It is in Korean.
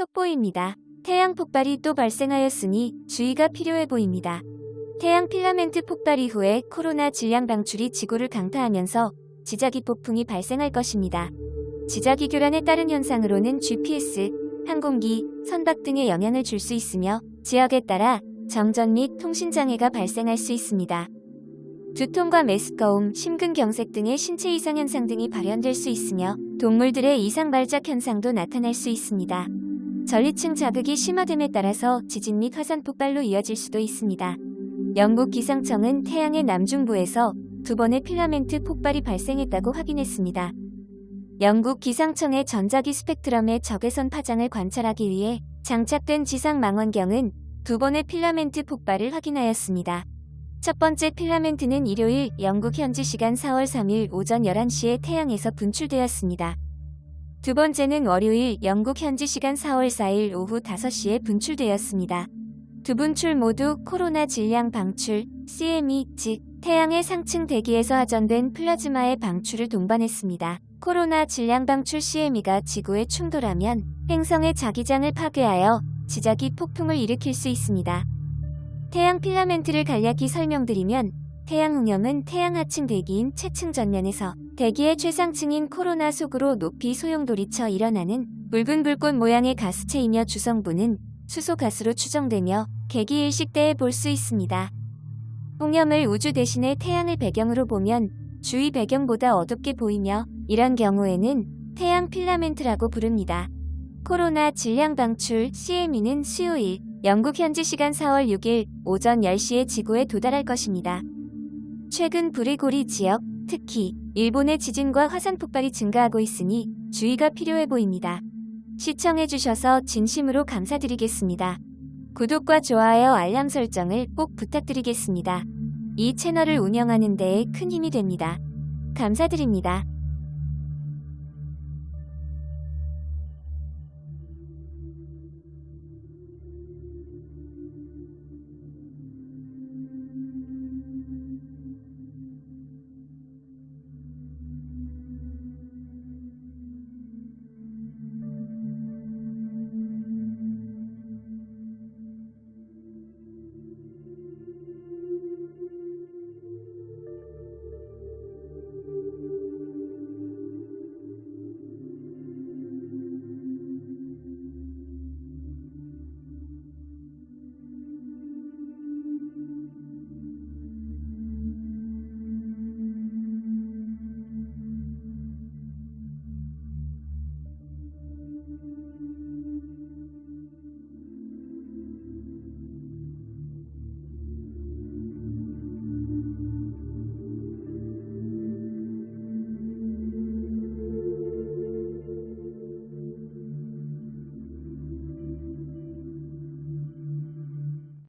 속보입니다. 태양 폭발이 또 발생하였으니 주의가 필요해 보입니다. 태양 필라멘트 폭발 이후에 코로나 질량 방출이 지구를 강타하면서 지자기 폭풍이 발생할 것입니다. 지자기 교란에 따른 현상으로는 GPS, 항공기, 선박 등에 영향을 줄 수 있으며 지역에 따라 정전 및 통신장애가 발생할 수 있습니다. 두통과 메스꺼움, 심근경색 등의 신체 이상 현상 등이 발현될 수 있으며 동물들의 이상 발작 현상도 나타날 수 있습니다. 전리층 자극이 심화됨에 따라서 지진 및 화산 폭발로 이어질 수도 있습니다. 영국 기상청은 태양의 남중부에서 두 번의 필라멘트 폭발이 발생했다고 확인했습니다. 영국 기상청의 전자기 스펙트럼의 적외선 파장을 관찰하기 위해 장착된 지상 망원경은 두 번의 필라멘트 폭발을 확인하였습니다. 첫 번째 필라멘트는 일요일 영국 현지 시간 4월 3일 오전 11시에 태양에서 분출되었습니다. 두 번째는 월요일 영국 현지 시간 4월 4일 오후 5시에 분출되었습니다. 두 분출 모두 코로나 질량 방출, CME, 즉 태양의 상층 대기에서 하전된 플라즈마의 방출을 동반했습니다. 코로나 질량 방출 CME가 지구에 충돌하면 행성의 자기장을 파괴하여 지자기 폭풍을 일으킬 수 있습니다. 태양 필라멘트를 간략히 설명드리면 태양 웅염은 태양 하층 대기인 채층 전면에서 대기의 최상층인 코로나 속으로 높이 소용돌이쳐 일어나는 붉은 불꽃 모양의 가스체이며 주성분은 수소 가스로 추정되며 개기일식 때에 볼 수 있습니다. 웅염을 우주 대신에 태양을 배경으로 보면 주위 배경보다 어둡게 보이며 이런 경우에는 태양 필라멘트라고 부릅니다. 코로나 질량 방출 CME는 수요일 영국 현지 시간 4월 6일 오전 10시에 지구에 도달할 것입니다. 최근 브리고리 지역, 특히 일본의 지진과 화산 폭발이 증가하고 있으니 주의가 필요해 보입니다. 시청해주셔서 진심으로 감사드리겠습니다. 구독과 좋아요 알람 설정을 꼭 부탁드리겠습니다. 이 채널을 운영하는 데에 큰 힘이 됩니다. 감사드립니다.